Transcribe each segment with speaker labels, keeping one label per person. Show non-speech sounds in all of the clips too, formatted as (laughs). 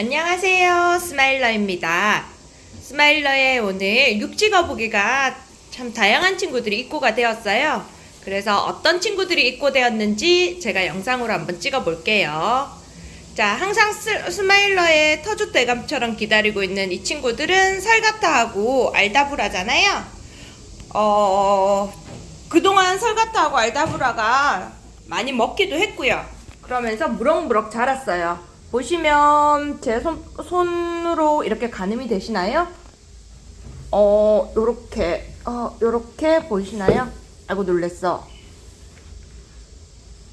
Speaker 1: 안녕하세요. 스마일러입니다. 스마일러의 오늘 육지 거북이가 참 다양한 친구들이 입고가 되었어요. 그래서 어떤 친구들이 입고 되었는지 제가 영상으로 한번 찍어 볼게요. 자, 항상 스, 스마일러의 터줏 대감처럼 기다리고 있는 이 친구들은 설가타하고 알다브라잖아요. 어, 그동안 설가타하고 알다브라가 많이 먹기도 했고요. 그러면서 무럭무럭 자랐어요. 보시면 제 손, 손으로 이렇게 가늠이 되시나요? 어, 요렇게, 어, 요렇게 보이시나요? 아이고, 놀랬어.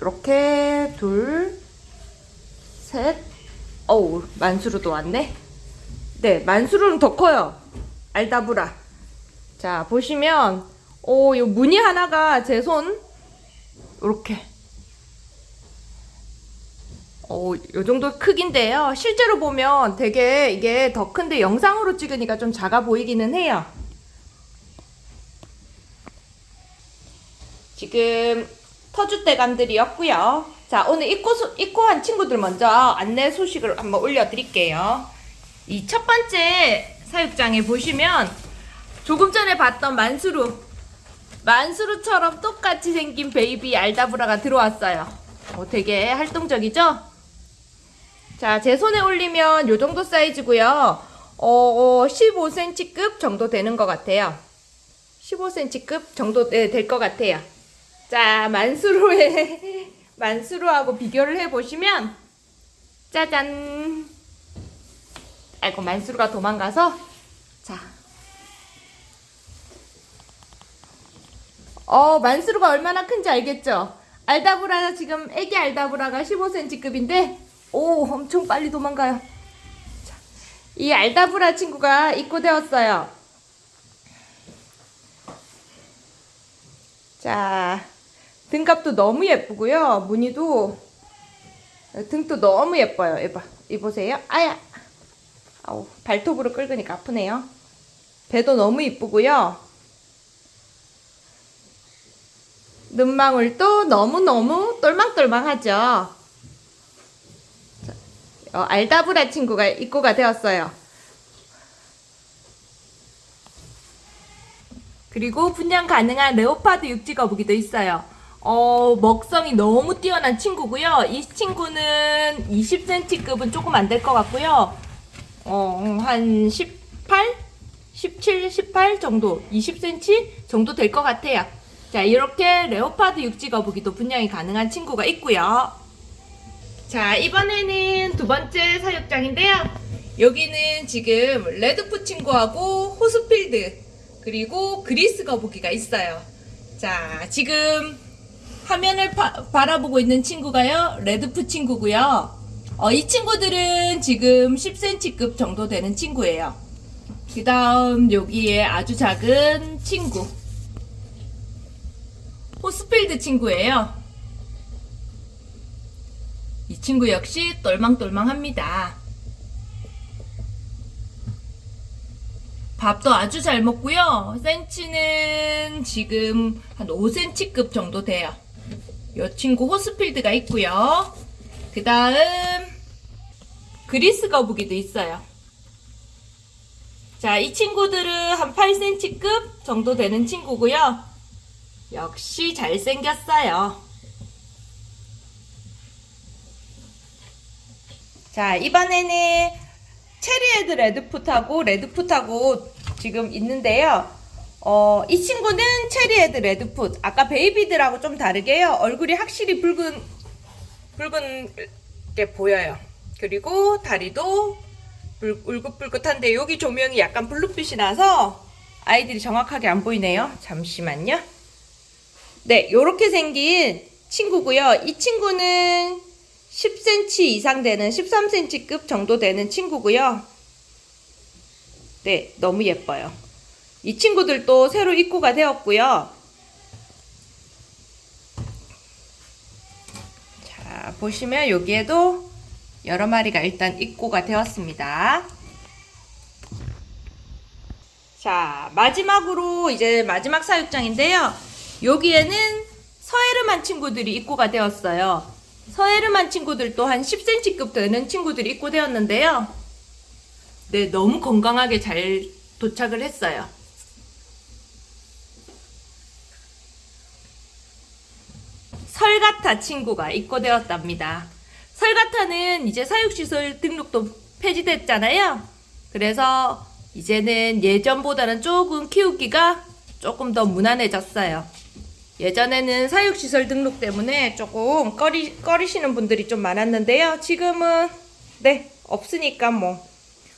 Speaker 1: 요렇게, 둘, 셋, 어우, 만수르도 왔네? 네, 만수르는 더 커요. 알다브라. 자, 보시면, 오, 요 무늬 하나가 제 손, 요렇게. 어, 요 정도 크기인데요. 실제로 보면 되게 이게 더 큰데 영상으로 찍으니까 좀 작아 보이기는 해요. 지금 터줏대감들이었고요. 자, 오늘 입고, 소- 입고한 친구들 먼저 안내 소식을 한번 올려드릴게요. 이 첫 번째 사육장에 보시면 조금 전에 봤던 만수루 만수루처럼 똑같이 생긴 베이비 알다브라가 들어왔어요. 어, 되게 활동적이죠? 자, 제 손에 올리면 요 정도 사이즈고요. 어, 15cm급 정도 되는 것 같아요. 15cm급 정도 네, 될것 같아요. 자, 만수루의 (laughs) 만수루하고 비교를 해보시면 짜잔. 아이고 만수루가 도망가서 자. 어, 만수루가 얼마나 큰지 알겠죠? 알다브라 지금 애기 알다브라가 15cm급인데 오 엄청 빨리 도망가요. 자, 이 알다브라 친구가 입고되었어요. 자 등갑도 너무 예쁘고요. 무늬도 등도 너무 예뻐요. 이봐 이보세요. 아야 아우 발톱으로 끌으니까 아프네요. 배도 너무 이쁘고요. 눈망울도 너무너무 똘망똘망하죠. 어, 알다브라 친구가 입고가 되었어요. 그리고 분양 가능한 레오파드 육지 거북이도 있어요. 어, 먹성이 너무 뛰어난 친구고요. 이 친구는 20cm급은 조금 안 될 것 같고요. 어, 한 18? 17, 18 정도, 20cm 정도 될 것 같아요. 자, 이렇게 레오파드 육지 거북이도 분양이 가능한 친구가 있고요. 자, 이번에는 두 번째 사육장인데요. 여기는 지금 레드푸 친구하고 호스필드 그리고 그리스 거북이가 있어요. 자, 지금 화면을 바, 바라보고 있는 친구가요. 레드푸 친구고요. 어, 이 친구들은 지금 10cm급 정도 되는 친구예요. 그 다음 여기에 아주 작은 친구 호스필드 친구예요. 이 친구 역시 똘망똘망합니다. 밥도 아주 잘 먹고요. 센치는 지금 한 5cm급 정도 돼요. 이 친구 호스필드가 있고요. 그 다음 그리스 거북이도 있어요. 자, 이 친구들은 한 8cm급 정도 되는 친구고요. 역시 잘생겼어요. 자, 이번에는 체리헤드 레드풋하고 레드풋하고 지금 있는데요. 어, 이 친구는 cherry head red foot. 아까 baby들하고 좀 다르게요. 얼굴이 확실히 붉은, 붉은 게 보여요. 그리고 다리도 붉, 울긋불긋한데 여기 조명이 약간 블루빛이 나서 아이들이 정확하게 안 보이네요. 잠시만요. 네, 요렇게 생긴 친구고요. 이 친구는 10cm 이상 되는 13cm급 정도 되는 친구고요. 네, 너무 예뻐요. 이 친구들도 새로 입고가 되었고요. 자, 보시면 여기에도 여러 마리가 일단 입고가 되었습니다. 자, 마지막으로 이제 마지막 사육장인데요. 여기에는 서에르만 친구들이 입고가 되었어요. 서해르만 친구들도 한 10cm급 되는 친구들이 입고되었는데요. 네, 너무 건강하게 잘 도착을 했어요. 설가타 친구가 입고되었답니다. 설가타는 이제 사육시설 등록도 폐지됐잖아요. 그래서 이제는 예전보다는 조금 키우기가 조금 더 무난해졌어요. 예전에는 사육시설 등록 때문에 조금 꺼리, 꺼리시는 분들이 좀 많았는데요. 지금은, 네, 없으니까 뭐.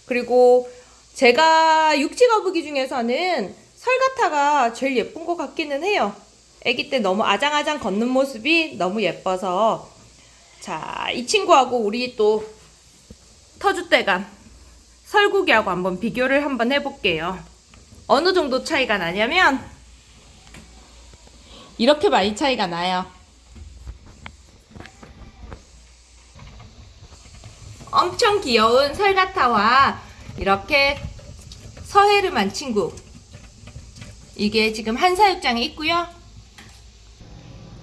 Speaker 1: 그리고 제가 육지거북이 중에서는 설가타가 제일 예쁜 것 같기는 해요. 아기 때 너무 아장아장 걷는 모습이 너무 예뻐서. 자, 이 친구하고 우리 또 터줏대감 설국이하고 한번 비교를 한번 해볼게요. 어느 정도 차이가 나냐면, 이렇게 많이 차이가 나요. 엄청 귀여운 설가타와 이렇게 서해르만 친구. 이게 지금 한사육장에 있고요.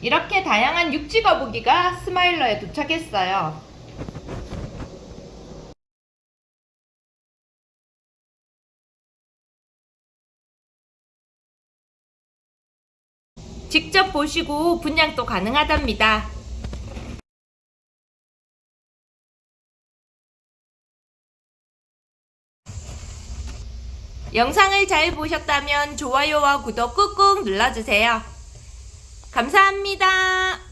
Speaker 1: 이렇게 다양한 육지 거북이가 스마일러에 도착했어요. 직접 보시고 분양도 가능하답니다. 영상을 잘 보셨다면 좋아요와 구독 꾹꾹 눌러주세요. 감사합니다.